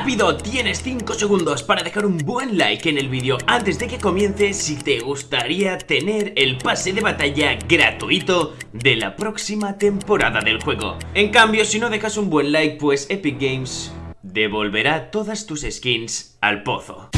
¡Rápido! Tienes 5 segundos para dejar un buen like en el vídeo antes de que comience si te gustaría tener el pase de batalla gratuito de la próxima temporada del juego. En cambio, si no dejas un buen like, pues Epic Games devolverá todas tus skins al pozo.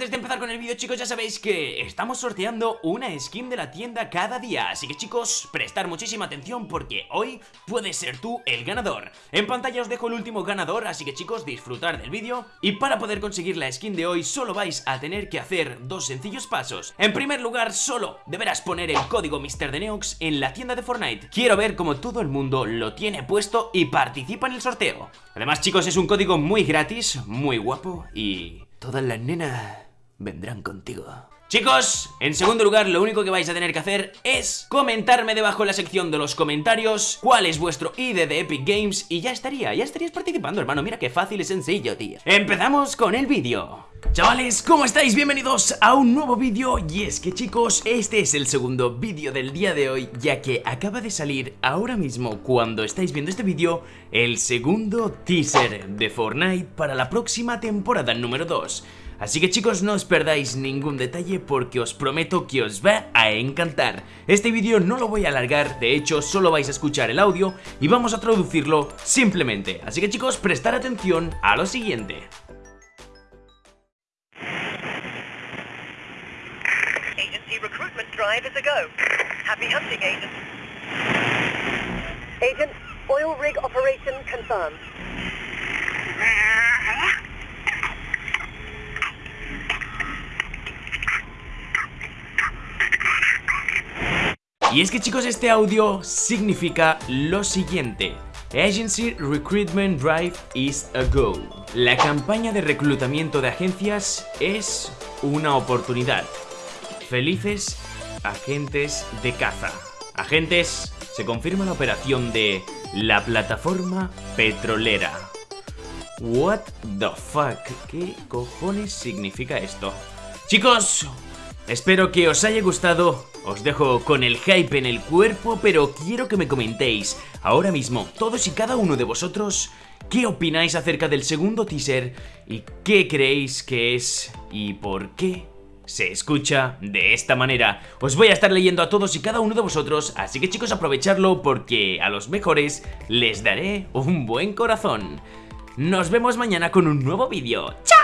Antes de empezar con el vídeo chicos ya sabéis que estamos sorteando una skin de la tienda cada día. Así que chicos, prestar muchísima atención porque hoy puedes ser tú el ganador. En pantalla os dejo el último ganador, así que chicos disfrutar del vídeo. Y para poder conseguir la skin de hoy solo vais a tener que hacer dos sencillos pasos. En primer lugar solo deberás poner el código MrDeneox en la tienda de Fortnite. Quiero ver cómo todo el mundo lo tiene puesto y participa en el sorteo. Además chicos es un código muy gratis, muy guapo y Todas las nenas vendrán contigo. Chicos, en segundo lugar lo único que vais a tener que hacer es comentarme debajo en la sección de los comentarios cuál es vuestro ID de Epic Games y ya estaría, ya estarías participando hermano, mira qué fácil y sencillo tío. Empezamos con el vídeo. Chavales, ¿cómo estáis? Bienvenidos a un nuevo vídeo y es que chicos, este es el segundo vídeo del día de hoy ya que acaba de salir ahora mismo cuando estáis viendo este vídeo el segundo teaser de Fortnite para la próxima temporada número 2 Así que chicos no os perdáis ningún detalle porque os prometo que os va a encantar Este vídeo no lo voy a alargar, de hecho solo vais a escuchar el audio y vamos a traducirlo simplemente Así que chicos prestar atención a lo siguiente recruitment drive a go. Happy hunting, agent. Agent, oil rig operation confirmed. Y es que chicos este audio significa lo siguiente. Agency Recruitment Drive is a go. La campaña de reclutamiento de agencias es una oportunidad. Felices agentes de caza. Agentes, se confirma la operación de la plataforma petrolera. What the fuck, ¿qué cojones significa esto? Chicos, espero que os haya gustado os dejo con el hype en el cuerpo, pero quiero que me comentéis ahora mismo, todos y cada uno de vosotros, qué opináis acerca del segundo teaser y qué creéis que es y por qué se escucha de esta manera. Os voy a estar leyendo a todos y cada uno de vosotros, así que chicos aprovecharlo porque a los mejores les daré un buen corazón. Nos vemos mañana con un nuevo vídeo. ¡Chao!